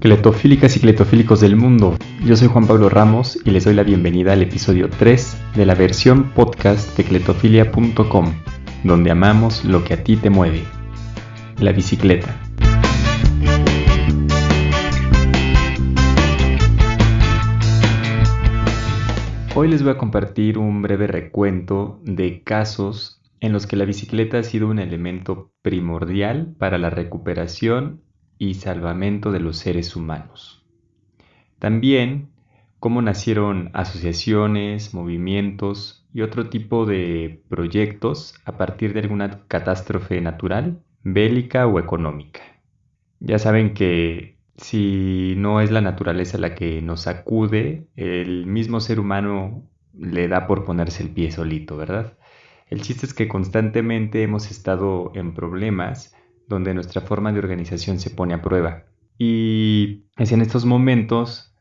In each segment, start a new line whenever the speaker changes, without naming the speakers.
Cletofílicas y cletofílicos del mundo, yo soy Juan Pablo Ramos y les doy la bienvenida al episodio 3 de la versión podcast de cletofilia.com, donde amamos lo que a ti te mueve, la bicicleta. Hoy les voy a compartir un breve recuento de casos en los que la bicicleta ha sido un elemento primordial para la recuperación y salvamento de los seres humanos. También cómo nacieron asociaciones, movimientos y otro tipo de proyectos a partir de alguna catástrofe natural, bélica o económica. Ya saben que si no es la naturaleza la que nos acude, el mismo ser humano le da por ponerse el pie solito, ¿verdad? El chiste es que constantemente hemos estado en problemas donde nuestra forma de organización se pone a prueba. Y es en estos momentos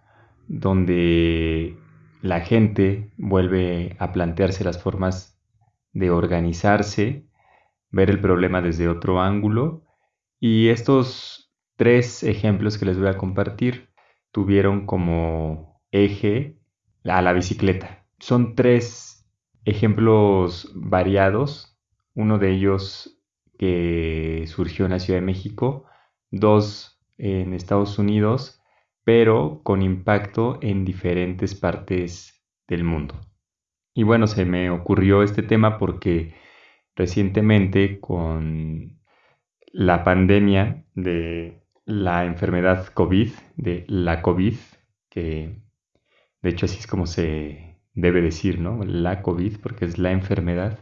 donde la gente vuelve a plantearse las formas de organizarse, ver el problema desde otro ángulo. Y estos tres ejemplos que les voy a compartir tuvieron como eje a la bicicleta. Son tres ejemplos variados. Uno de ellos que surgió en la Ciudad de México, dos en Estados Unidos, pero con impacto en diferentes partes del mundo. Y bueno, se me ocurrió este tema porque recientemente con la pandemia de la enfermedad COVID, de la COVID, que de hecho así es como se debe decir, ¿no? La COVID, porque es la enfermedad.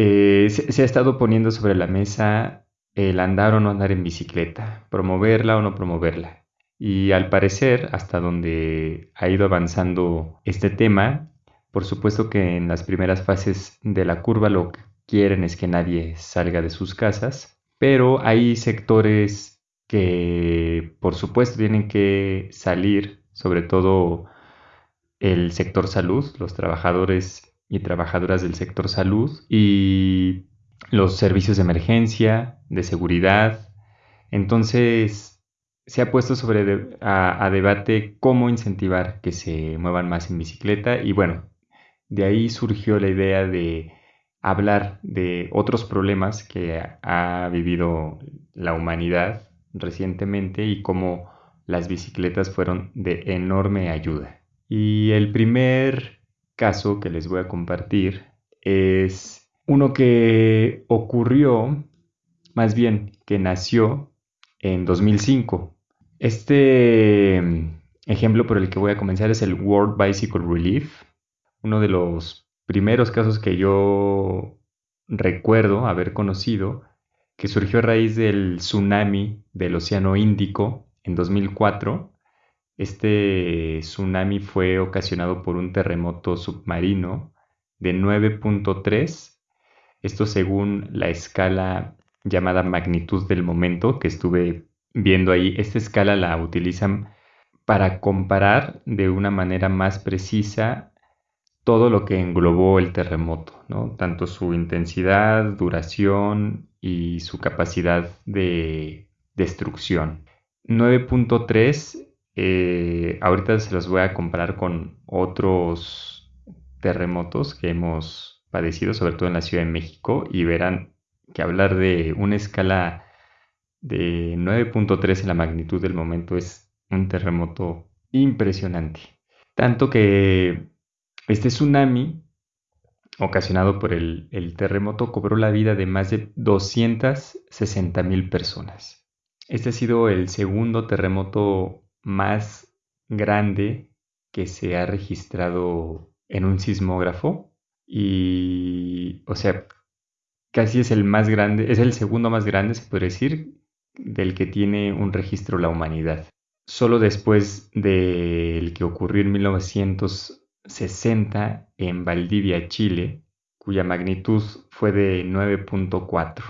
Eh, se, ha estado poniendo sobre la mesa el andar o no andar en bicicleta, promoverla o no promoverla. Y al parecer, hasta donde ha ido avanzando este tema, por supuesto que en las primeras fases de la curva lo que quieren es que nadie salga de sus casas, pero hay sectores que por supuesto tienen que salir, sobre todo el sector salud, los trabajadores y trabajadoras del sector salud y los servicios de emergencia, de seguridad. Entonces, se ha puesto sobre a, debate cómo incentivar que se muevan más en bicicleta y bueno, de ahí surgió la idea de hablar de otros problemas que ha vivido la humanidad recientemente y cómo las bicicletas fueron de enorme ayuda. Y el primer caso que les voy a compartir es uno que ocurrió, más bien que nació en 2005. Este mm, ejemplo por el que voy a comenzar es el World Bicycle Relief, uno de los primeros casos que yo recuerdo haber conocido, que surgió a raíz del tsunami del Océano Índico en 2004 este tsunami fue ocasionado por un terremoto submarino de 9.3, esto según la escala llamada magnitud del momento que estuve viendo ahí. Esta escala la utilizan para comparar de una manera más precisa todo lo que englobó el terremoto, ¿no? tanto su intensidad, duración y su capacidad de destrucción. 9.3 eh, ahorita se los voy a comparar con otros terremotos que hemos padecido, sobre todo en la Ciudad de México, y verán que hablar de una escala de 9.3 en la magnitud del momento es un terremoto impresionante. Tanto que este tsunami ocasionado por el, el terremoto cobró la vida de más de 260 mil personas. Este ha sido el segundo terremoto más grande que se ha registrado en un sismógrafo y, o sea, casi es el más grande, es el segundo más grande, se puede decir, del que tiene un registro la humanidad. Solo después del que ocurrió en 1960 en Valdivia, Chile, cuya magnitud fue de 9.4.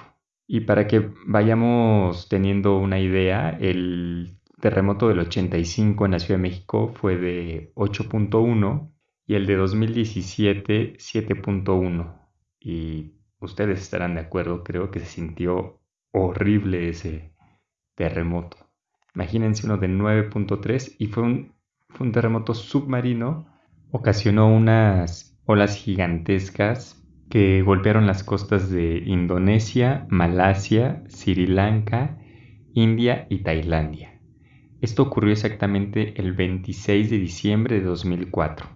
Y para que vayamos teniendo una idea, el terremoto del 85 en la Ciudad de México fue de 8.1 y el de 2017 7.1. Y ustedes estarán de acuerdo, creo que se sintió horrible ese terremoto. Imagínense uno de 9.3 y fue un, fue un terremoto submarino. Ocasionó unas olas gigantescas que golpearon las costas de Indonesia, Malasia, Sri Lanka, India y Tailandia. Esto ocurrió exactamente el 26 de diciembre de 2004.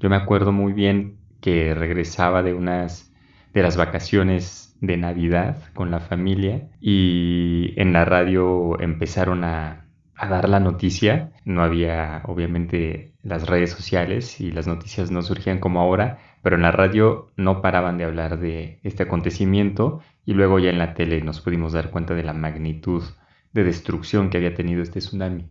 Yo me acuerdo muy bien que regresaba de unas de las vacaciones de Navidad con la familia y en la radio empezaron a, a dar la noticia. No había obviamente las redes sociales y las noticias no surgían como ahora, pero en la radio no paraban de hablar de este acontecimiento y luego ya en la tele nos pudimos dar cuenta de la magnitud de destrucción que había tenido este tsunami.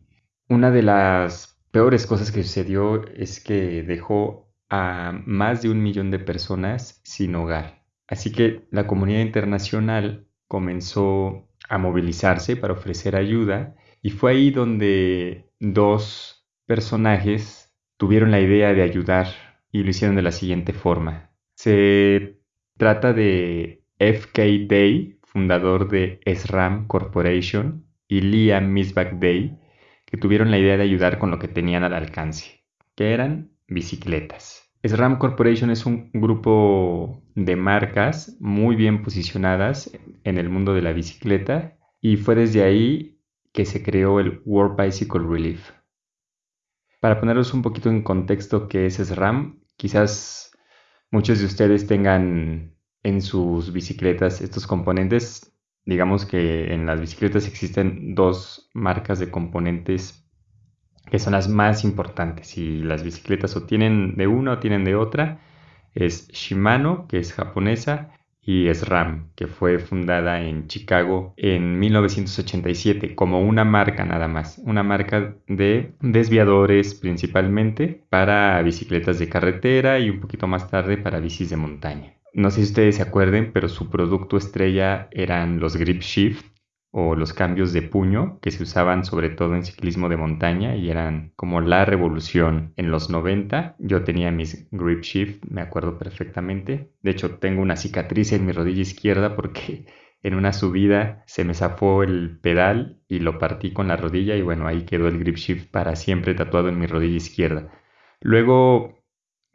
Una de las peores cosas que sucedió es que dejó a más de un millón de personas sin hogar. Así que la comunidad internacional comenzó a movilizarse para ofrecer ayuda y fue ahí donde dos personajes tuvieron la idea de ayudar y lo hicieron de la siguiente forma. Se trata de FK Day, fundador de SRAM Corporation, y Liam Misbach Day, que tuvieron la idea de ayudar con lo que tenían al alcance, que eran bicicletas. SRAM Corporation es un grupo de marcas muy bien posicionadas en el mundo de la bicicleta y fue desde ahí que se creó el World Bicycle Relief. Para poneros un poquito en contexto qué es SRAM, quizás muchos de ustedes tengan en sus bicicletas estos componentes. Digamos que en las bicicletas existen dos marcas de componentes que son las más importantes. Y las bicicletas o tienen de una o tienen de otra. Es Shimano, que es japonesa, y SRAM, que fue fundada en Chicago en 1987 como una marca nada más, una marca de desviadores principalmente para bicicletas de carretera y un poquito más tarde para bicis de montaña. No sé si ustedes se acuerden, pero su producto estrella eran los Grip Shift, o los cambios de puño que se usaban sobre todo en ciclismo de montaña y eran como la revolución en los 90. Yo tenía mis grip shift, me acuerdo perfectamente. De hecho, tengo una cicatriz en mi rodilla izquierda porque en una subida se me zafó el pedal y lo partí con la rodilla y bueno, ahí quedó el grip shift para siempre tatuado en mi rodilla izquierda. Luego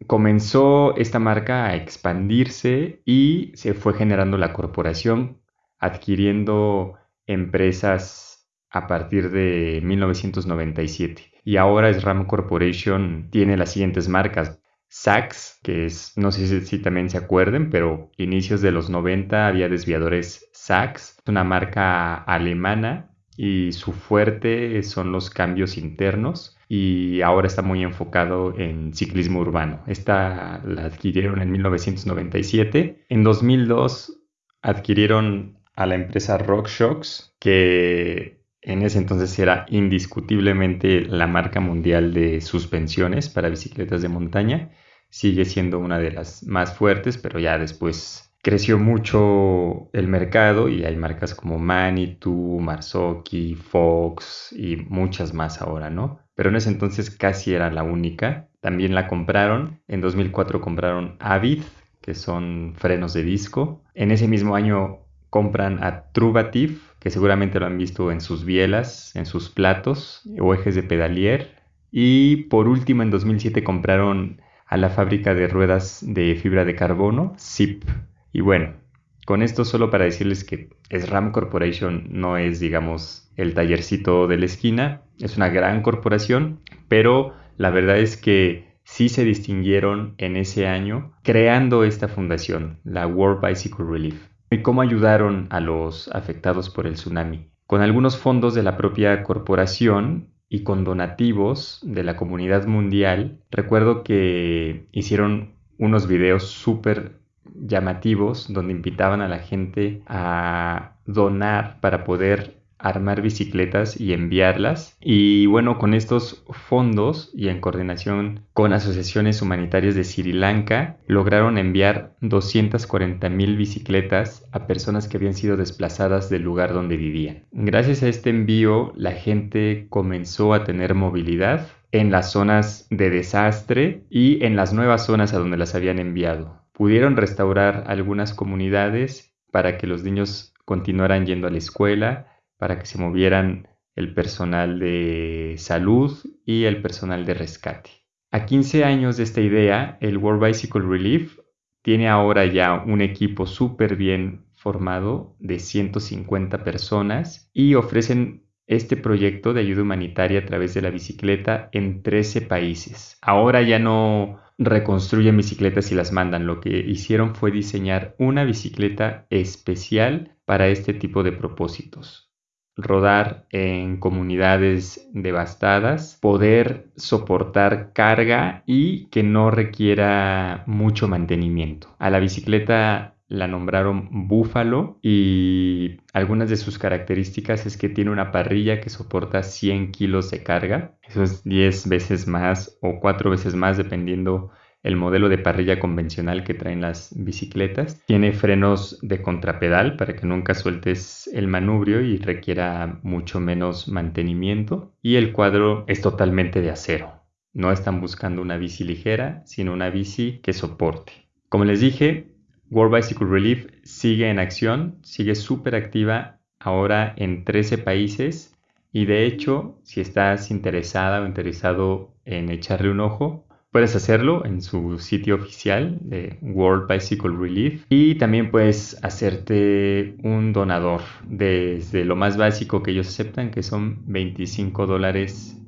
comenzó esta marca a expandirse y se fue generando la corporación adquiriendo empresas a partir de 1997. Y ahora SRAM Corporation tiene las siguientes marcas. Saks, que es, no sé si, también se acuerden, pero inicios de los 90 había desviadores Saks, una marca alemana y su fuerte son los cambios internos y ahora está muy enfocado en ciclismo urbano. Esta la adquirieron en 1997. En 2002 adquirieron a la empresa RockShox, que en ese entonces era indiscutiblemente la marca mundial de suspensiones para bicicletas de montaña. Sigue siendo una de las más fuertes, pero ya después creció mucho el mercado y hay marcas como Manitou, Marzocchi, Fox y muchas más ahora, ¿no? Pero en ese entonces casi era la única. También la compraron. En 2004 compraron Avid, que son frenos de disco. En ese mismo año compran a Truvatif, que seguramente lo han visto en sus bielas, en sus platos o ejes de pedalier. Y por último, en 2007 compraron a la fábrica de ruedas de fibra de carbono, ZIP. Y bueno, con esto solo para decirles que SRAM Corporation no es, digamos, el tallercito de la esquina, es una gran corporación, pero la verdad es que sí se distinguieron en ese año creando esta fundación, la World Bicycle Relief. ¿Y cómo ayudaron a los afectados por el tsunami? Con algunos fondos de la propia corporación y con donativos de la comunidad mundial, recuerdo que hicieron unos videos súper llamativos donde invitaban a la gente a donar para poder armar bicicletas y enviarlas. Y bueno, con estos fondos y en coordinación con asociaciones humanitarias de Sri Lanka, lograron enviar 240 mil bicicletas a personas que habían sido desplazadas del lugar donde vivían. Gracias a este envío, la gente comenzó a tener movilidad en las zonas de desastre y en las nuevas zonas a donde las habían enviado. Pudieron restaurar algunas comunidades para que los niños continuaran yendo a la escuela, para que se movieran el personal de salud y el personal de rescate. A 15 años de esta idea, el World Bicycle Relief tiene ahora ya un equipo súper bien formado de 150 personas y ofrecen este proyecto de ayuda humanitaria a través de la bicicleta en 13 países. Ahora ya no reconstruyen bicicletas y las mandan. Lo que hicieron fue diseñar una bicicleta especial para este tipo de propósitos rodar en comunidades devastadas, poder soportar carga y que no requiera mucho mantenimiento. A la bicicleta la nombraron Búfalo y algunas de sus características es que tiene una parrilla que soporta 100 kilos de carga. Eso es 10 veces más o 4 veces más dependiendo el modelo de parrilla convencional que traen las bicicletas. Tiene frenos de contrapedal para que nunca sueltes el manubrio y requiera mucho menos mantenimiento. Y el cuadro es totalmente de acero. No están buscando una bici ligera, sino una bici que soporte. Como les dije, World Bicycle Relief sigue en acción, sigue súper activa ahora en 13 países y de hecho, si estás interesada o interesado en echarle un ojo, Puedes hacerlo en su sitio oficial de World Bicycle Relief y también puedes hacerte un donador desde lo más básico que ellos aceptan, que son 25 dólares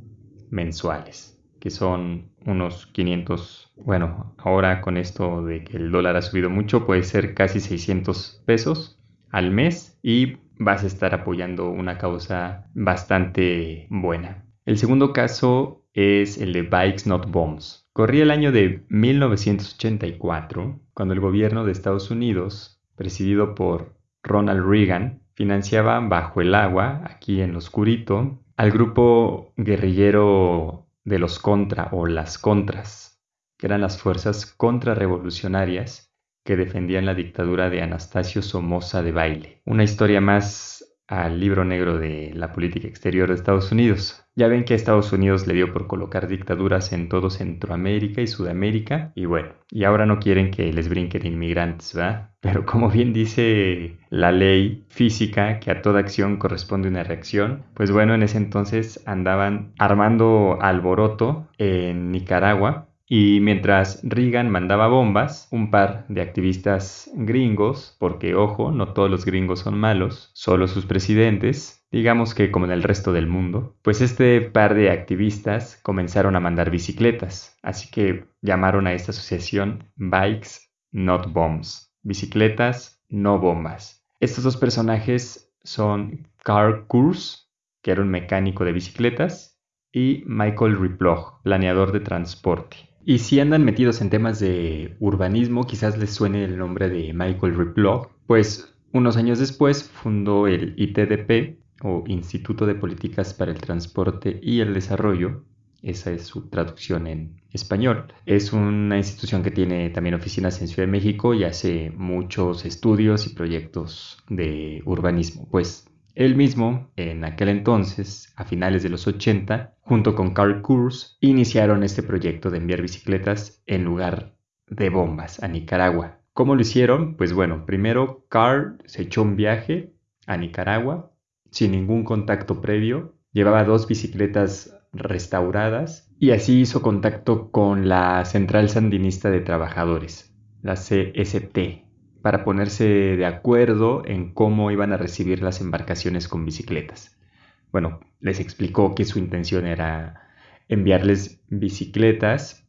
mensuales, que son unos 500, bueno, ahora con esto de que el dólar ha subido mucho, puede ser casi 600 pesos al mes y vas a estar apoyando una causa bastante buena. El segundo caso es el de Bikes Not Bombs. Corría el año de 1984, cuando el gobierno de Estados Unidos, presidido por Ronald Reagan, financiaba bajo el agua, aquí en lo oscurito, al grupo guerrillero de los Contra o las Contras, que eran las fuerzas contrarrevolucionarias que defendían la dictadura de Anastasio Somoza de Baile. Una historia más al libro negro de la política exterior de Estados Unidos. Ya ven que a Estados Unidos le dio por colocar dictaduras en todo Centroamérica y Sudamérica y bueno, y ahora no quieren que les brinquen inmigrantes, ¿verdad? Pero como bien dice la ley física que a toda acción corresponde una reacción, pues bueno, en ese entonces andaban armando alboroto en Nicaragua y mientras Reagan mandaba bombas, un par de activistas gringos, porque ojo, no todos los gringos son malos, solo sus presidentes, digamos que como en el resto del mundo, pues este par de activistas comenzaron a mandar bicicletas, así que llamaron a esta asociación Bikes Not Bombs, bicicletas no bombas. Estos dos personajes son Carl Kurz, que era un mecánico de bicicletas, y Michael Riplog, planeador de transporte. Y si andan metidos en temas de urbanismo, quizás les suene el nombre de Michael Riplog, pues unos años después fundó el ITDP o Instituto de Políticas para el Transporte y el Desarrollo, esa es su traducción en español. Es una institución que tiene también oficinas en Ciudad de México y hace muchos estudios y proyectos de urbanismo. Pues él mismo, en aquel entonces, a finales de los 80, junto con Carl Kurz, iniciaron este proyecto de enviar bicicletas en lugar de bombas a Nicaragua. ¿Cómo lo hicieron? Pues bueno, primero Carl se echó un viaje a Nicaragua sin ningún contacto previo, llevaba dos bicicletas restauradas y así hizo contacto con la Central Sandinista de Trabajadores, la CST, para ponerse de acuerdo en cómo iban a recibir las embarcaciones con bicicletas. Bueno, les explicó que su intención era enviarles bicicletas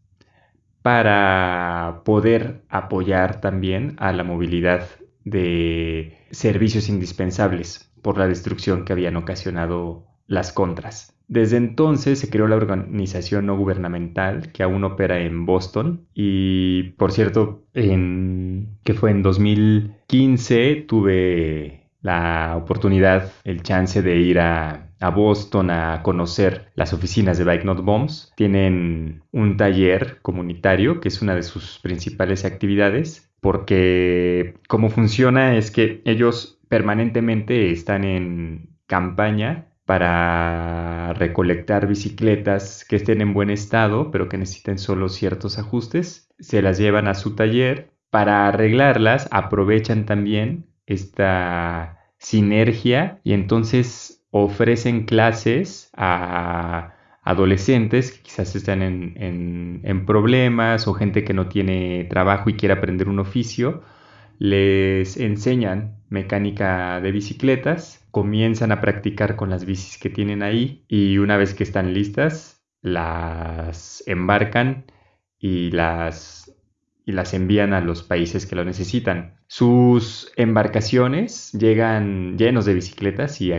para poder apoyar también a la movilidad de servicios indispensables por la destrucción que habían ocasionado las contras. Desde entonces se creó la organización no gubernamental que aún opera en Boston y por cierto, en, que fue en 2015 tuve la oportunidad, el chance de ir a, a, Boston a conocer las oficinas de Bike Not Bombs. Tienen un taller comunitario que es una de sus principales actividades porque cómo funciona es que ellos permanentemente están en campaña para recolectar bicicletas que estén en buen estado, pero que necesiten solo ciertos ajustes. Se las llevan a su taller. Para arreglarlas aprovechan también esta sinergia y entonces ofrecen clases a adolescentes que quizás están en, problemas o gente que no tiene trabajo y quiere aprender un oficio, les enseñan mecánica de bicicletas, comienzan a practicar con las bicis que tienen ahí y una vez que están listas, las embarcan y las, y las envían a los países que lo necesitan. Sus embarcaciones llegan llenos de bicicletas y,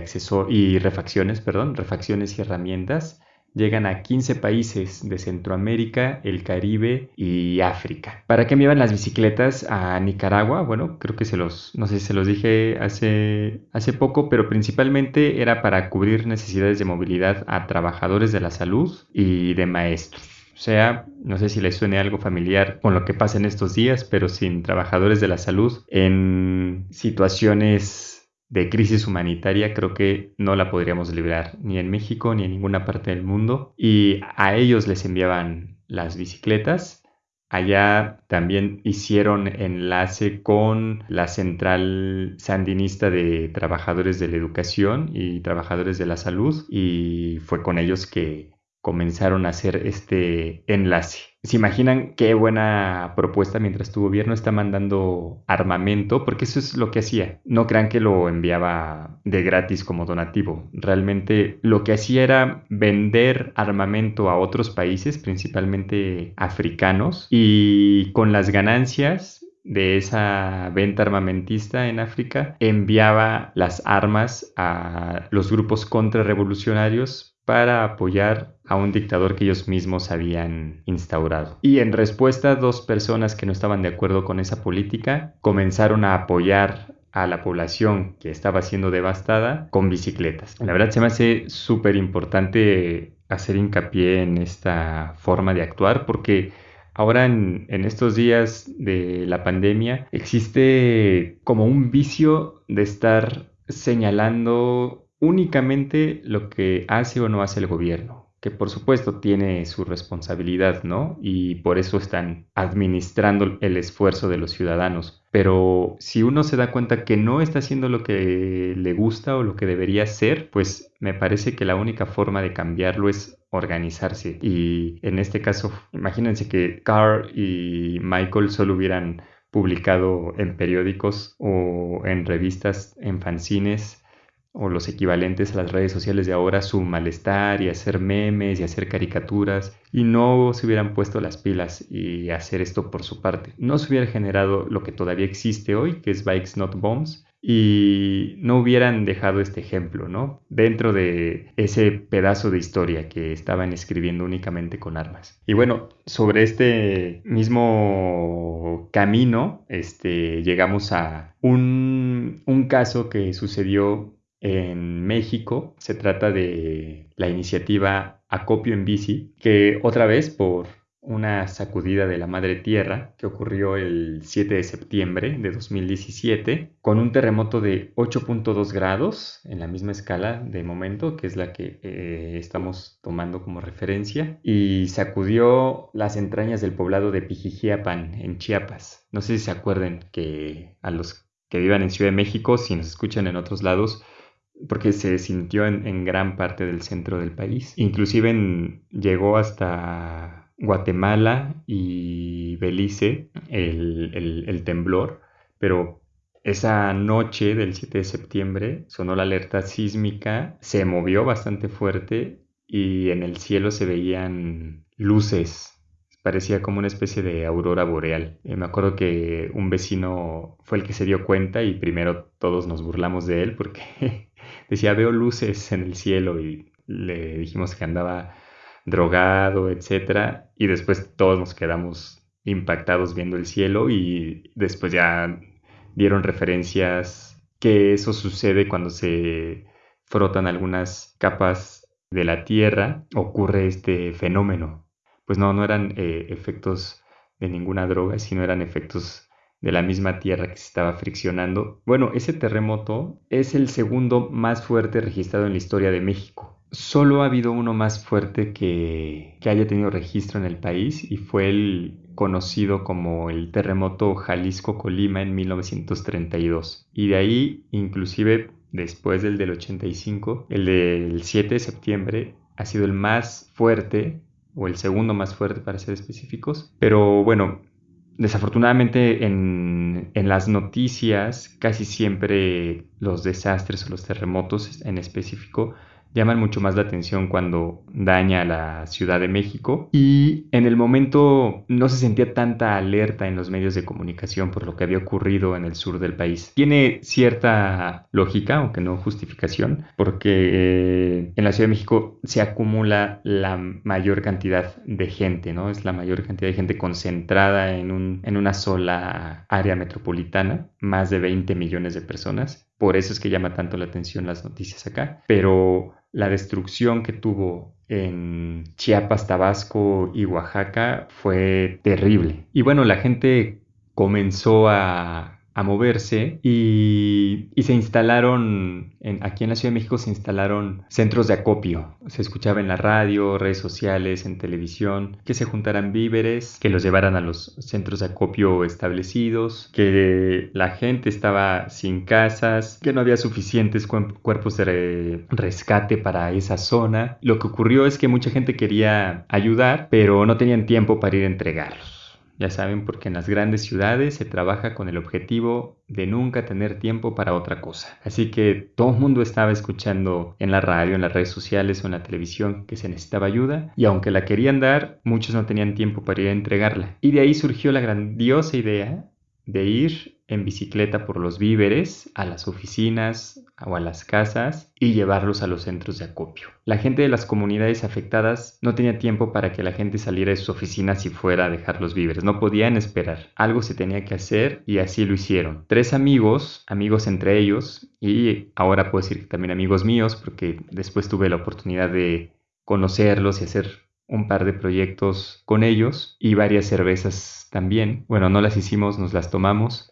y refacciones, perdón, refacciones y herramientas llegan a 15 países de Centroamérica, el Caribe y África. ¿Para qué me iban las bicicletas a Nicaragua? Bueno, creo que se los, no sé si se los dije hace, hace poco, pero principalmente era para cubrir necesidades de movilidad a trabajadores de la salud y de maestros. O sea, no sé si les suene algo familiar con lo que pasa en estos días, pero sin trabajadores de la salud en situaciones de crisis humanitaria creo que no la podríamos librar ni en México ni en ninguna parte del mundo y a ellos les enviaban las bicicletas. Allá también hicieron enlace con la central sandinista de trabajadores de la educación y trabajadores de la salud y fue con ellos que comenzaron a hacer este enlace. ¿Se imaginan qué buena propuesta mientras tu gobierno está mandando armamento? Porque eso es lo que hacía. No crean que lo enviaba de gratis como donativo. Realmente lo que hacía era vender armamento a otros países, principalmente africanos, y con las ganancias de esa venta armamentista en África enviaba las armas a los grupos contrarrevolucionarios para apoyar a un dictador que ellos mismos habían instaurado. Y en respuesta, dos personas que no estaban de acuerdo con esa política comenzaron a apoyar a la población que estaba siendo devastada con bicicletas. La verdad se me hace súper importante hacer hincapié en esta forma de actuar porque ahora en, en, estos días de la pandemia existe como un vicio de estar señalando únicamente lo que hace o no hace el gobierno, que por supuesto tiene su responsabilidad, ¿no? Y por eso están administrando el esfuerzo de los ciudadanos. Pero si uno se da cuenta que no está haciendo lo que le gusta o lo que debería hacer, pues me parece que la única forma de cambiarlo es organizarse. Y en este caso, imagínense que Carl y Michael solo hubieran publicado en periódicos o en revistas, en fanzines, o los equivalentes a las redes sociales de ahora su malestar y hacer memes y hacer caricaturas y no se hubieran puesto las pilas y hacer esto por su parte. No se hubiera generado lo que todavía existe hoy, que es Bikes Not Bombs, y no hubieran dejado este ejemplo, ¿no? Dentro de ese pedazo de historia que estaban escribiendo únicamente con armas. Y bueno, sobre este mismo camino, este, llegamos a un, un caso que sucedió en México. Se trata de la iniciativa Acopio en Bici, que otra vez por una sacudida de la madre tierra que ocurrió el 7 de septiembre de 2017 con un terremoto de 8.2 grados en la misma escala de momento que es la que eh, estamos tomando como referencia y sacudió las entrañas del poblado de Pijijiapan en Chiapas. No sé si se acuerden que a los que vivan en Ciudad de México, si nos escuchan en otros lados, porque se sintió en, gran parte del centro del país. Inclusive llegó hasta Guatemala y Belice el, temblor, pero esa noche del 7 de septiembre sonó la alerta sísmica, se movió bastante fuerte y en el cielo se veían luces. Parecía como una especie de aurora boreal. Eh, me acuerdo que un vecino fue el que se dio cuenta y primero todos nos burlamos de él porque decía, veo luces en el cielo y le dijimos que andaba drogado, etc. Y después todos nos quedamos impactados viendo el cielo y después ya dieron referencias que eso sucede cuando se frotan algunas capas de la Tierra, ocurre este fenómeno. Pues no, no eran eh, efectos de ninguna droga, sino eran efectos de la misma tierra que se estaba friccionando. Bueno, ese terremoto es el segundo más fuerte registrado en la historia de México. Solo ha habido uno más fuerte que, que haya tenido registro en el país y fue el conocido como el terremoto Jalisco-Colima en 1932. Y de ahí inclusive después del del 85, el del 7 de septiembre ha sido el más fuerte o el segundo más fuerte para ser específicos. Pero bueno, desafortunadamente en, en, las noticias casi siempre los desastres o los terremotos en específico llaman mucho más la atención cuando daña a la Ciudad de México y en el momento no se sentía tanta alerta en los medios de comunicación por lo que había ocurrido en el sur del país. Tiene cierta lógica, aunque no justificación, porque eh, en la Ciudad de México se acumula la mayor cantidad de gente, ¿no? Es la mayor cantidad de gente concentrada en, un, en una sola área metropolitana, más de 20 millones de personas. Por eso es que llama tanto la atención las noticias acá. Pero la destrucción que tuvo en Chiapas, Tabasco y Oaxaca fue terrible. Y bueno, la gente comenzó a a moverse y, se instalaron, en, aquí en la Ciudad de México se instalaron centros de acopio. Se escuchaba en la radio, redes sociales, en televisión, que se juntaran víveres, que los llevaran a los centros de acopio establecidos, que la gente estaba sin casas, que no había suficientes cuerpos de rescate para esa zona. Lo que ocurrió es que mucha gente quería ayudar, pero no tenían tiempo para ir a entregarlos. Ya saben, porque en las grandes ciudades se trabaja con el objetivo de nunca tener tiempo para otra cosa. Así que todo el mundo estaba escuchando en la radio, en las redes sociales o en la televisión que se necesitaba ayuda y aunque la querían dar, muchos no tenían tiempo para ir a entregarla. Y de ahí surgió la grandiosa idea de ir en bicicleta por los víveres a las oficinas o a las casas y llevarlos a los centros de acopio. La gente de las comunidades afectadas no tenía tiempo para que la gente saliera de sus oficinas y fuera a dejar los víveres, no podían esperar. Algo se tenía que hacer y así lo hicieron. Tres amigos, amigos entre ellos y ahora puedo decir que también amigos míos porque después tuve la oportunidad de conocerlos y hacer un par de proyectos con ellos y varias cervezas también. Bueno, no las hicimos, nos las tomamos,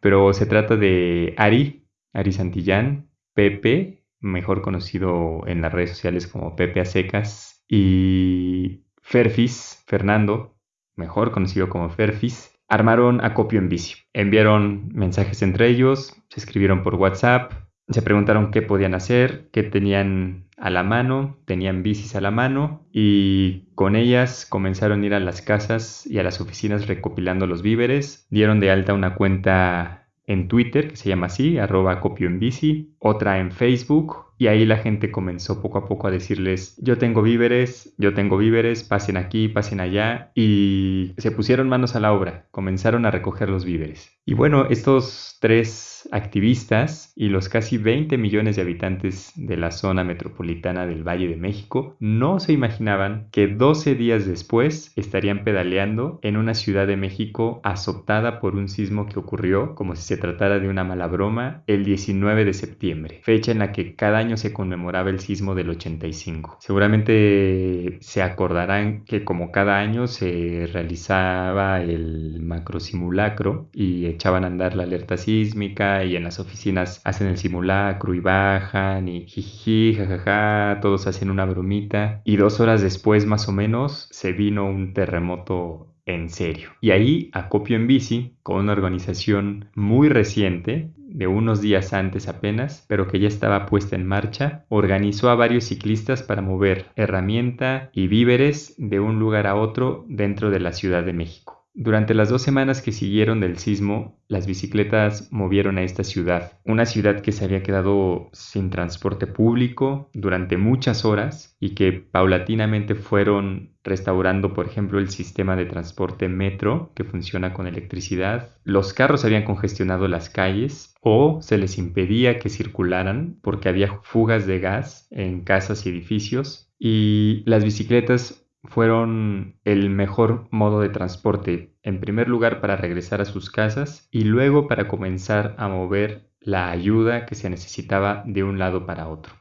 pero se trata de Ari, Ari Santillán, Pepe, mejor conocido en las redes sociales como Pepe a secas, y Ferfis, Fernando, mejor conocido como Ferfis, armaron acopio en bici. Enviaron mensajes entre ellos, se escribieron por WhatsApp, se preguntaron qué podían hacer, qué tenían a la mano, tenían bicis a la mano y con ellas comenzaron a ir a las casas y a las oficinas recopilando los víveres. Dieron de alta una cuenta en Twitter que se llama así, arroba copio en bici, otra en Facebook y ahí la gente comenzó poco a poco a decirles, yo tengo víveres, yo tengo víveres, pasen aquí, pasen allá. Y se pusieron manos a la obra, comenzaron a recoger los víveres. Y bueno, estos tres activistas y los casi 20 millones de habitantes de la zona metropolitana del Valle de México no se imaginaban que 12 días después estarían pedaleando en una ciudad de México azotada por un sismo que ocurrió, como si se tratara de una mala broma, el 19 de septiembre, fecha en la que cada año se conmemoraba el sismo del 85. Seguramente se acordarán que como cada año se realizaba el macro simulacro y echaban a andar la alerta sísmica y en las oficinas hacen el simulacro y bajan y jiji, jajaja, todos hacen una bromita y dos horas después más o menos se vino un terremoto en serio. Y ahí Acopio en Bici, con una organización muy reciente, de unos días antes apenas, pero que ya estaba puesta en marcha, organizó a varios ciclistas para mover herramienta y víveres de un lugar a otro dentro de la Ciudad de México. Durante las dos semanas que siguieron del sismo, las bicicletas movieron a esta ciudad, una ciudad que se había quedado sin transporte público durante muchas horas y que paulatinamente fueron restaurando, por ejemplo, el sistema de transporte metro que funciona con electricidad. Los carros habían congestionado las calles o se les impedía que circularan porque había fugas de gas en casas y edificios y las bicicletas fueron el mejor modo de transporte, en primer lugar para regresar a sus casas y luego para comenzar a mover la ayuda que se necesitaba de un lado para otro.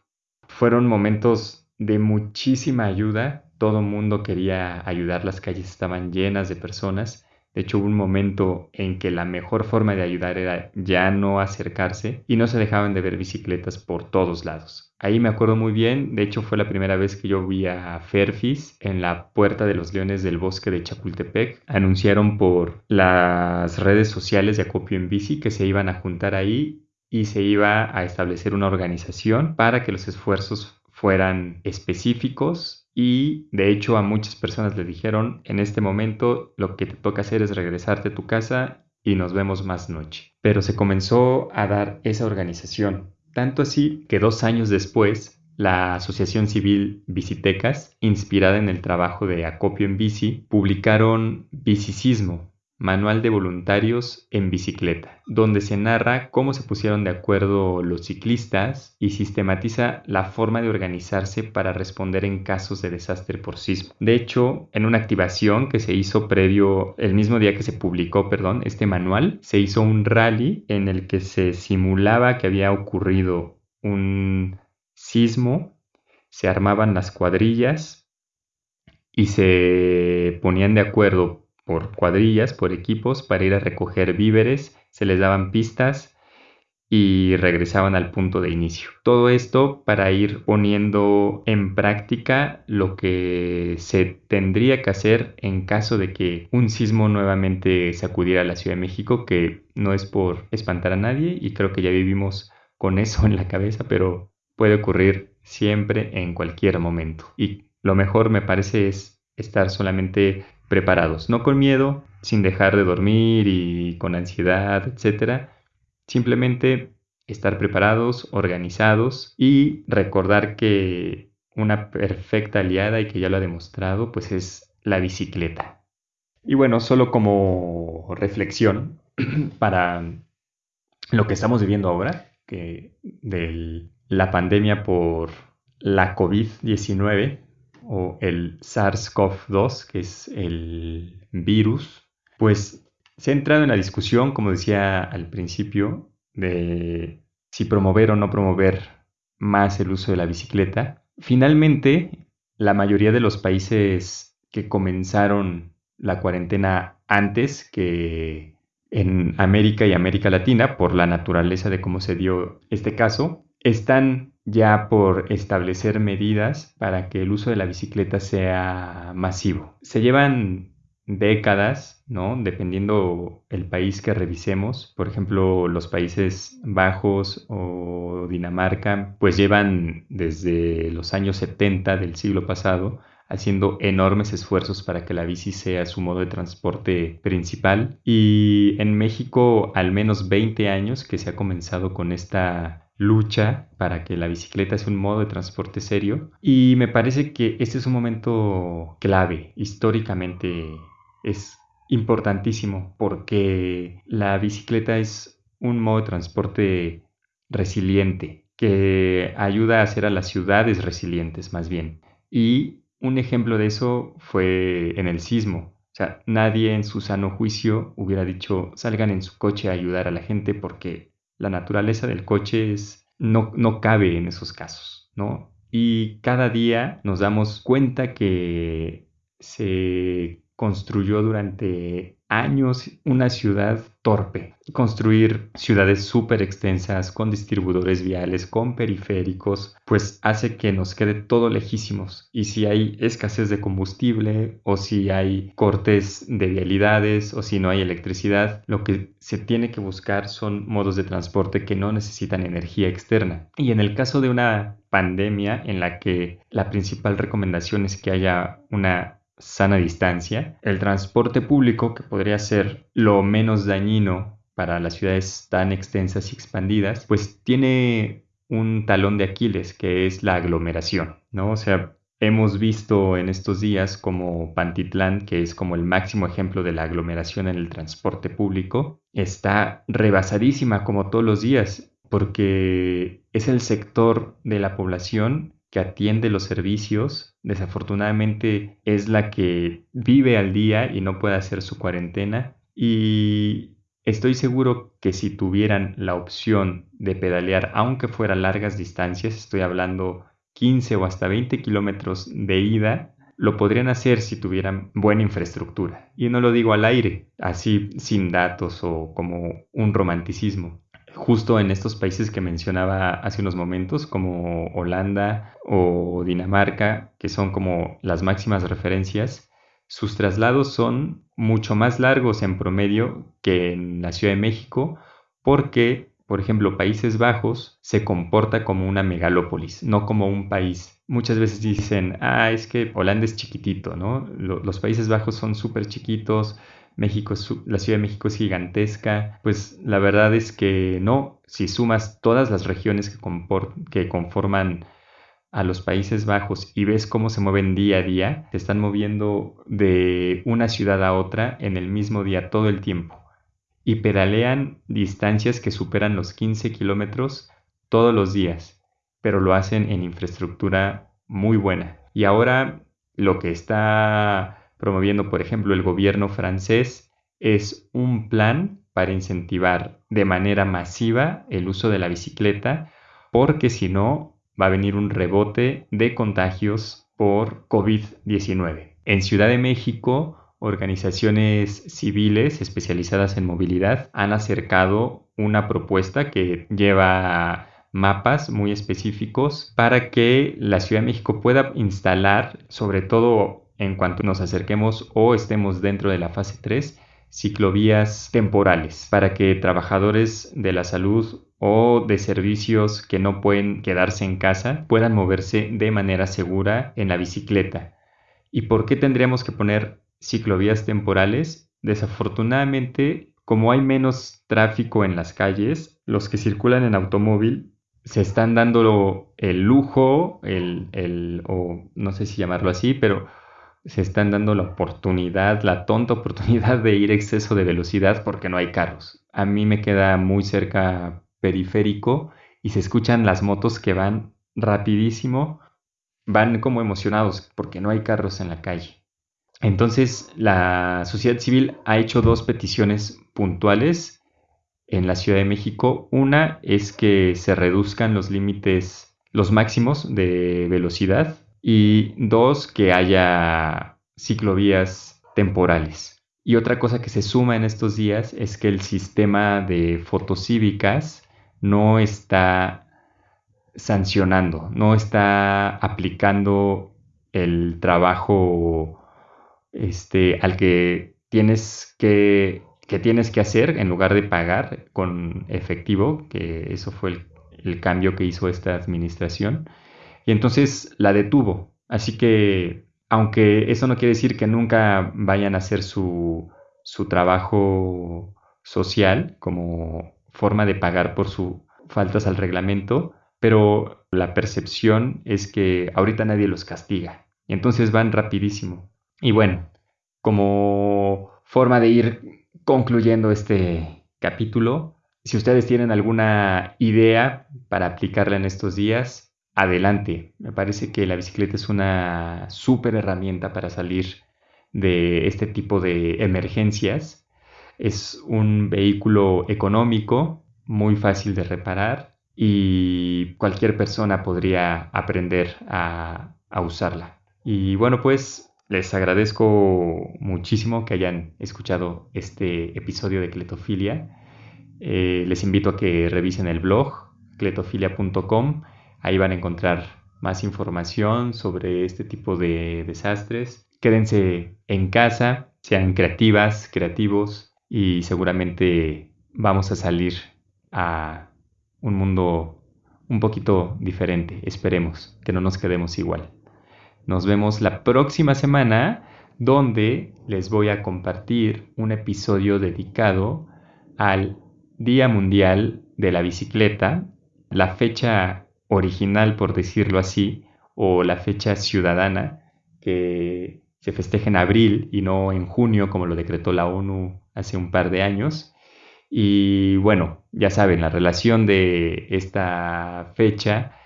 Fueron momentos de muchísima ayuda, todo mundo quería ayudar, las calles estaban llenas de personas de hecho, hubo un momento en que la mejor forma de ayudar era ya no acercarse y no se dejaban de ver bicicletas por todos lados. Ahí me acuerdo muy bien, de hecho fue la primera vez que yo vi a Ferfis en la Puerta de los Leones del Bosque de Chapultepec. Anunciaron por las redes sociales de Acopio en Bici que se iban a juntar ahí y se iba a establecer una organización para que los esfuerzos fueran específicos y de hecho a muchas personas le dijeron en este momento lo que te toca hacer es regresarte a tu casa y nos vemos más noche. Pero se comenzó a dar esa organización, tanto así que dos años después la Asociación Civil Bicitecas, inspirada en el trabajo de Acopio en Bici, publicaron Bicicismo, Manual de Voluntarios en Bicicleta, donde se narra cómo se pusieron de acuerdo los ciclistas y sistematiza la forma de organizarse para responder en casos de desastre por sismo. De hecho, en una activación que se hizo previo, el mismo día que se publicó, perdón, este manual, se hizo un rally en el que se simulaba que había ocurrido un sismo, se armaban las cuadrillas y se ponían de acuerdo por cuadrillas, por equipos, para ir a recoger víveres, se les daban pistas y regresaban al punto de inicio. Todo esto para ir poniendo en práctica lo que se tendría que hacer en caso de que un sismo nuevamente sacudiera a la Ciudad de México, que no es por espantar a nadie y creo que ya vivimos con eso en la cabeza, pero puede ocurrir siempre en cualquier momento. Y lo mejor me parece es estar solamente preparados, no con miedo, sin dejar de dormir y con ansiedad, etc. Simplemente estar preparados, organizados y recordar que una perfecta aliada y que ya lo ha demostrado, pues es la bicicleta. Y bueno, solo como reflexión para lo que estamos viviendo ahora, que de la pandemia por la COVID-19, o el SARS-CoV-2, que es el virus, pues se ha entrado en la discusión, como decía al principio, de si promover o no promover más el uso de la bicicleta. Finalmente, la mayoría de los países que comenzaron la cuarentena antes que en América y América Latina, por la naturaleza de cómo se dio este caso, están ya por establecer medidas para que el uso de la bicicleta sea masivo. Se llevan décadas, ¿no? Dependiendo el país que revisemos, por ejemplo, los Países Bajos o Dinamarca, pues llevan desde los años 70 del siglo pasado haciendo enormes esfuerzos para que la bici sea su modo de transporte principal. Y en México, al menos 20 años que se ha comenzado con esta lucha para que la bicicleta sea un modo de transporte serio. Y me parece que este es un momento clave históricamente es importantísimo porque la bicicleta es un modo de transporte resiliente que ayuda a hacer a las ciudades resilientes más bien. Y un ejemplo de eso fue en el sismo. O sea, nadie en su sano juicio hubiera dicho salgan en su coche a ayudar a la gente porque la naturaleza del coche es, no, no cabe en esos casos, ¿no? Y cada día nos damos cuenta que se construyó durante años una ciudad torpe. Construir ciudades súper extensas con distribuidores viales, con periféricos, pues hace que nos quede todo lejísimos. Y si hay escasez de combustible o si hay cortes de vialidades o si no hay electricidad, lo que se tiene que buscar son modos de transporte que no necesitan energía externa. Y en el caso de una pandemia en la que la principal recomendación es que haya una sana distancia, el transporte público, que podría ser lo menos dañino para las ciudades tan extensas y expandidas, pues tiene un talón de Aquiles, que es la aglomeración, ¿no? O sea, hemos visto en estos días como Pantitlán, que es como el máximo ejemplo de la aglomeración en el transporte público, está rebasadísima como todos los días, porque es el sector de la población que atiende los servicios, desafortunadamente es la que vive al día y no puede hacer su cuarentena. Y estoy seguro que si tuvieran la opción de pedalear, aunque fuera largas distancias, estoy hablando 15 o hasta 20 kilómetros de ida, lo podrían hacer si tuvieran buena infraestructura. Y no lo digo al aire, así sin datos o como un romanticismo justo en estos países que mencionaba hace unos momentos, como Holanda o Dinamarca, que son como las máximas referencias, sus traslados son mucho más largos en promedio que en la Ciudad de México, porque por ejemplo, Países Bajos se comporta como una megalópolis, no como un país. Muchas veces dicen, ah, es que Holanda es chiquitito, ¿no? los Países Bajos son súper chiquitos, México, la Ciudad de México es gigantesca. Pues la verdad es que no, si sumas todas las regiones que, que conforman a los Países Bajos y ves cómo se mueven día a día, se están moviendo de una ciudad a otra en el mismo día todo el tiempo y pedalean distancias que superan los 15 kilómetros todos los días, pero lo hacen en infraestructura muy buena. Y ahora lo que está promoviendo, por ejemplo, el gobierno francés es un plan para incentivar de manera masiva el uso de la bicicleta, porque si no, va a venir un rebote de contagios por COVID-19. En Ciudad de México, organizaciones civiles especializadas en movilidad han acercado una propuesta que lleva mapas muy específicos para que la Ciudad de México pueda instalar, sobre todo en cuanto nos acerquemos o estemos dentro de la fase 3, ciclovías temporales para que trabajadores de la salud o de servicios que no pueden quedarse en casa puedan moverse de manera segura en la bicicleta. ¿Y por qué tendríamos que poner ciclovías temporales? Desafortunadamente, como hay menos tráfico en las calles, los que circulan en automóvil se están dando el lujo, el, el, o no sé si llamarlo así, pero se están dando la oportunidad, la tonta oportunidad de ir exceso de velocidad porque no hay carros. A mí me queda muy cerca periférico y se escuchan las motos que van rapidísimo, van como emocionados porque no hay carros en la calle. Entonces la sociedad civil ha hecho dos peticiones puntuales en la Ciudad de México. Una es que se reduzcan los límites, los máximos de velocidad y dos, que haya ciclovías temporales. Y otra cosa que se suma en estos días es que el sistema de fotocívicas no está sancionando, no está aplicando el trabajo este, al que tienes que, que tienes que hacer en lugar de pagar con efectivo, que eso fue el, el cambio que hizo esta administración. Y entonces la detuvo. Así que, aunque eso no quiere decir que nunca vayan a hacer su, su trabajo social como forma de pagar por sus faltas al reglamento, pero la percepción es que ahorita nadie los castiga. Y entonces van rapidísimo. Y bueno, como forma de ir concluyendo este capítulo, si ustedes tienen alguna idea para aplicarla en estos días, adelante. Me parece que la bicicleta es una súper herramienta para salir de este tipo de emergencias. Es un vehículo económico, muy fácil de reparar y cualquier persona podría aprender a, usarla. Y bueno, pues les agradezco muchísimo que hayan escuchado este episodio de Cletofilia. Eh, les invito a que revisen el blog cletofilia.com Ahí van a encontrar más información sobre este tipo de desastres. Quédense en casa, sean creativas, creativos y seguramente vamos a salir a un mundo un poquito diferente. Esperemos que no nos quedemos igual. Nos vemos la próxima semana donde les voy a compartir un episodio dedicado al Día Mundial de la Bicicleta. La fecha original, por decirlo así, o la fecha ciudadana que se festeja en abril y no en junio, como lo decretó la ONU hace un par de años. Y bueno, ya saben, la relación de esta fecha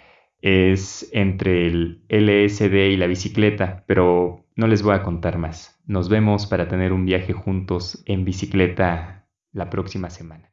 es entre el LSD y la bicicleta, pero no les voy a contar más. Nos vemos para tener un viaje juntos en bicicleta la próxima semana.